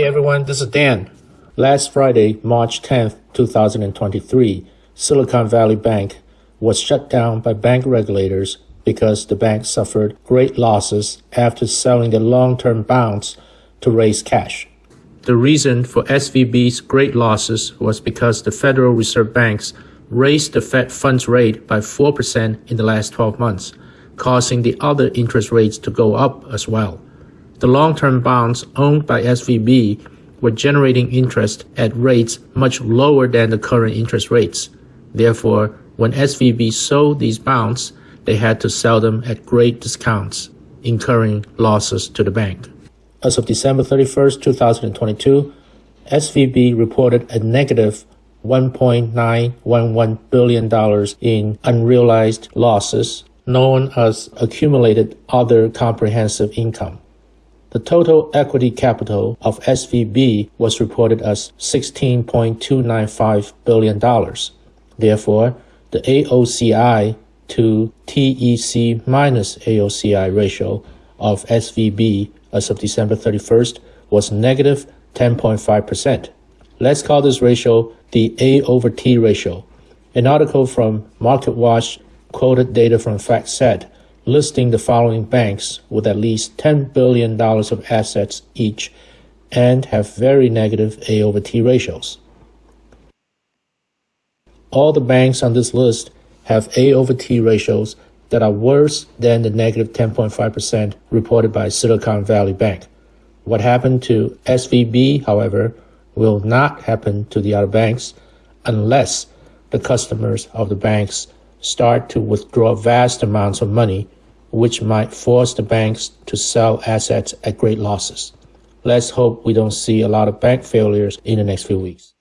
Hey everyone, this is Dan. Last Friday, March 10th, 2023, Silicon Valley Bank was shut down by bank regulators because the bank suffered great losses after selling the long-term bonds to raise cash. The reason for SVB's great losses was because the Federal Reserve Banks raised the Fed funds rate by 4% in the last 12 months, causing the other interest rates to go up as well. The long-term bonds owned by SVB were generating interest at rates much lower than the current interest rates. Therefore, when SVB sold these bonds, they had to sell them at great discounts, incurring losses to the bank. As of December 31st, 2022, SVB reported a negative $1.911 billion in unrealized losses, known as accumulated other comprehensive income. The total equity capital of SVB was reported as $16.295 billion. Therefore, the AOCI to TEC minus AOCI ratio of SVB as of December 31st was negative 10.5%. Let's call this ratio the A over T ratio. An article from MarketWatch quoted data from FactSet listing the following banks with at least $10 billion of assets each and have very negative A over T ratios. All the banks on this list have A over T ratios that are worse than the negative 10.5% reported by Silicon Valley Bank. What happened to SVB, however, will not happen to the other banks unless the customers of the banks start to withdraw vast amounts of money, which might force the banks to sell assets at great losses. Let's hope we don't see a lot of bank failures in the next few weeks.